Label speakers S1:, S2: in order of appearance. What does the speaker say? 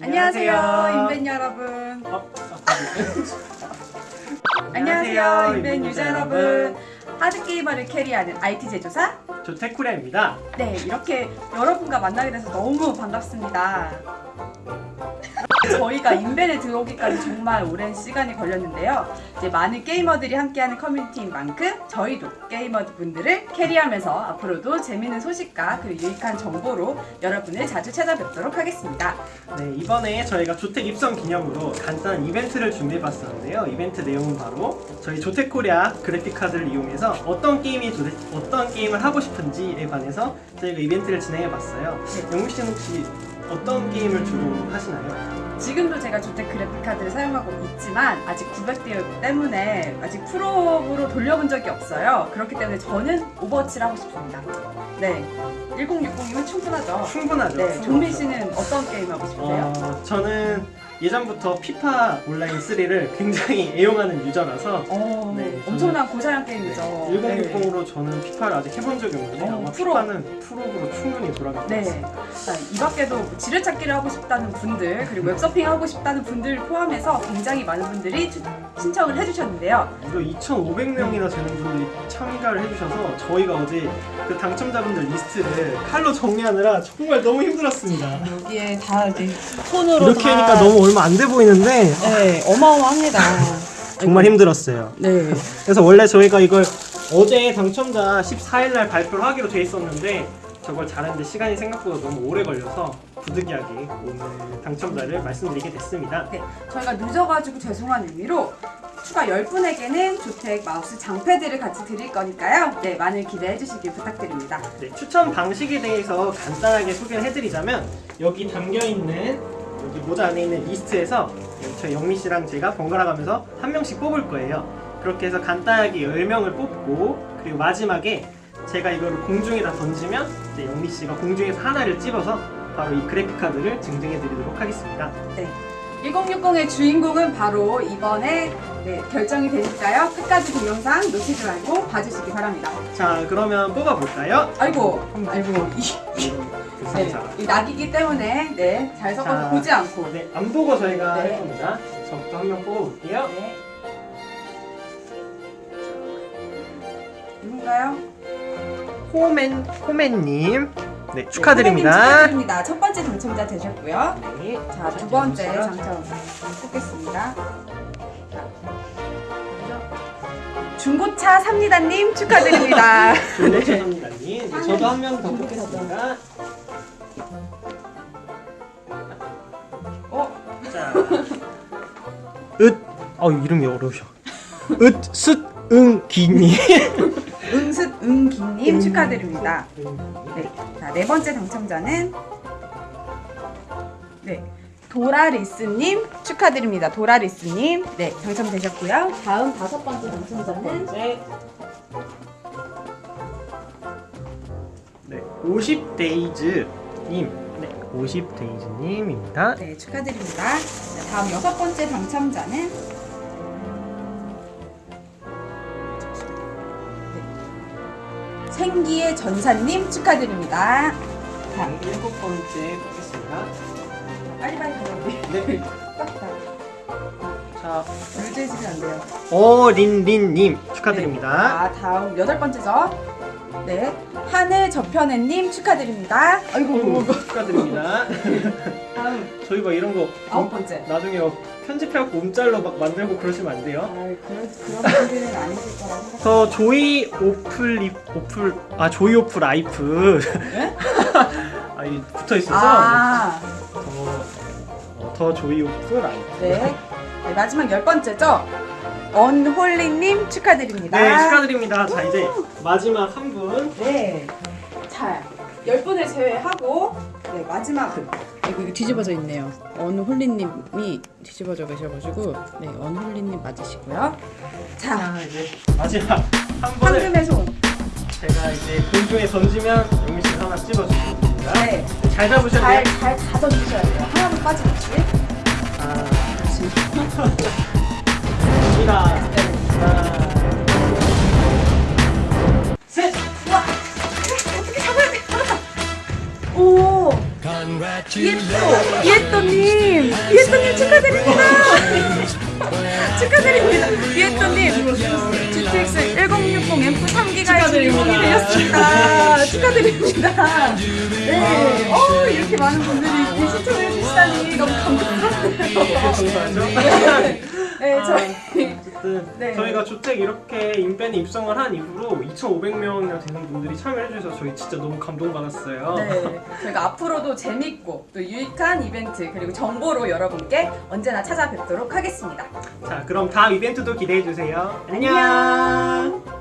S1: 안녕하세요, 인벤 여러분.
S2: 어?
S1: 안녕하세요, 인벤 유저 여러분. 하드 게이머를 carry하는 IT 제조사.
S2: 조텍코리아입니다.
S1: 네, 이렇게 여러분과 만나게 돼서 너무 반갑습니다. 저희가 인벤에 들어오기까지 정말 오랜 시간이 걸렸는데요. 이제 많은 게이머들이 함께하는 커뮤니티인 만큼 저희도 게이머 분들을 carry하면서 앞으로도 재밌는 소식과 그리고 유익한 정보로 여러분을 자주 찾아뵙도록 하겠습니다.
S2: 네, 이번에 저희가 조텍 입성 기념으로 간단한 이벤트를 준비해봤었는데요. 이벤트 내용은 바로 저희 조텍코리아 그래픽 카드를 이용해서 어떤 게임이 도대 어떤 게임을 하고 싶은지에 관해서 저희가 이벤트를 진행해봤어요.
S1: 네.
S2: 영미 씨는 혹시 어떤 게임을 주로 하시나요?
S1: 지금도 제가 조텍 그래픽 카드를 사용하고 있지만 아직 900대 때문에 아직 full로 돌려본 적이 없어요. 그렇기 때문에 저는 오버워치를 하고 싶습니다. 네, 1060이면 충분하죠.
S2: 충분하죠.
S1: 네, 종민 씨는 어떤 게임 하고 싶으세요?
S2: 어, 저는 예전부터 피파 온라인 3를 굉장히 애용하는 유저라서
S1: 어,
S2: 네,
S1: 엄청난 고사양 게임이죠.
S2: 1060으로 저는 피파를 아직 해본 적이 없는데
S1: 어,
S2: 아마
S1: full로.
S2: 피파는 full로 충분히 돌아갈 것
S1: 네.
S2: 같습니다.
S1: 자, 이 밖에도 지뢰찾기를 하고 싶다는 분들 그리고 웹서핑 하고 싶다는 분들 포함해서 굉장히 많은 분들이 추- 신청을 해주셨는데요.
S2: 무려 2,500명이나 되는 분들이 참가를 해주셔서 저희가 어제 그 당첨자분들 리스트를 칼로 정리하느라 정말 너무 힘들었습니다.
S1: 여기에 다 이제 손으로
S2: 이렇게 하니까 너무 얼마 안 돼 보이는데
S1: 네, 어마어마합니다.
S2: 정말 힘들었어요.
S1: 네.
S2: 그래서 원래 저희가 이걸 어제 당첨자 14일 날 발표를 하기로 돼 있었는데 저걸 잘하는데 시간이 생각보다 너무 오래 걸려서 부득이하게 오늘 당첨자를 말씀드리게 됐습니다.
S1: 네, 저희가 늦어가지고 죄송한 의미로 추가 10분에게는 조텍 마우스 장패드를 같이 드릴 거니까요. 네, 많은 기대해 주시길 부탁드립니다.
S2: 네, 추첨 방식에 대해서 간단하게 소개를 해드리자면 여기 담겨있는 여기 모자 안에 있는 리스트에서 저희 영미 씨랑 제가 번갈아 가면서 한 명씩 뽑을 거예요. 그렇게 해서 간단하게 10명을 뽑고 그리고 마지막에 제가 이거를 공중에다 던지면 이제 영미 씨가 공중에서 하나를 찝어서 바로 이 그래픽 카드를 증정해 드리도록 하겠습니다.
S1: 1060의 주인공은 바로 이번에 네, 결정이 되니까요. 끝까지 동영상 놓치지 말고 봐주시기 바랍니다.
S2: 자, 그러면 뽑아볼까요?
S1: 아이고, 아이고, 이, 네,
S2: 네.
S1: 이 낙이기 때문에 네, 잘 섞어서
S2: 자,
S1: 보지 않고.
S2: 네, 안 보고 저희가
S1: 네.
S2: 할 겁니다. 저부터 한 명 뽑아볼게요.
S1: 네. 누군가요?
S2: 호맨, 호맨님. 네,
S1: 네,
S2: 축하드립니다.
S1: 선생님 축하드립니다. 첫 번째 당첨자 되셨고요.
S2: 네.
S1: 자, 두 번째 당첨 뽑겠습니다. 중고차 삽니다님 축하드립니다.
S2: 네, 죄송합니다님. 네, 저도 한 명 더 뽑겠습니다. 으, 어 이름이 어려우셔. 으, 숫, 응, 기님.
S1: 응습 응기님 축하드립니다. 네, 자, 네 번째 당첨자는 네. 도라리스님 축하드립니다. 도라리스님 네 당첨되셨고요. 다음 다섯 번째 당첨자는.
S2: 네, 50데이즈님. 네, 50데이즈님입니다.
S1: 네 축하드립니다. 자, 다음 여섯 번째 당첨자는 네. 생기의 전사님 축하드립니다. 자,
S2: 일곱 번째 뽑겠습니다.
S1: 빨리빨리.
S2: 네,
S1: 딱딱.
S2: 자,
S1: 물질지면 안 돼요.
S2: 어린린님 축하드립니다.
S1: 자, 다음 여덟 번째죠. 네, 하늘 저편애님 축하드립니다. 아이고,
S2: 축하드립니다.
S1: 다음
S2: 저희가 이런 거
S1: 아홉 번째.
S2: 나중에 막 편집해갖고 움짤로 막 만들고 그러시면 안 돼요.
S1: 아, 그런 그런 분들은 아니실 거라 생각.
S2: 저 조이 오플 오플 아 조이 오플 라이프
S1: 네?
S2: 아이 붙어 있어서
S1: 아,
S2: 더, 어, 더 조이 오플 라이프
S1: 네. 네, 마지막 열 번째죠. 언홀리님 축하드립니다.
S2: 네 축하드립니다. 자 이제 마지막 한 분.
S1: 네. 자, 열 분을 제외하고 네 마지막 이거, 이거 뒤집어져 있네요. 언홀리님이 뒤집어져 계셔가지고 네 언홀리님 맞으시고요. 자,
S2: 자 이제 마지막 한 번을
S1: 황금의 손.
S2: 제가 이제 공중에 던지면 용민 씨가 하나 찝어주십니다.
S1: 네.
S2: 잘 잡으셔야
S1: 잘,
S2: 돼요.
S1: 잘 가져주셔야 돼요. 하나도 빠지겠지? 이에또 이에또님. 이에또님 축하드립니다. 축하드립니다. 이에또님. GTX 1060 M 3기가의 주인공이 되셨습니다. 축하드립니다. 네, 어 이렇게 많은 분들이 이렇게 시청해 주시다니 너무 감동스럽네요 네, 저희
S2: 어쨌든
S1: 네.
S2: 저희가 주택 이렇게 인벤에 입성을 한 이후로 2,500명이나 되는 분들이 참여해 주셔서 저희 진짜 너무 감동받았어요.
S1: 네, 저희가 앞으로도 재밌고 또 유익한 이벤트 그리고 정보로 여러분께 언제나 찾아뵙도록 하겠습니다.
S2: 자, 그럼 다음 이벤트도 기대해 주세요.
S1: 안녕.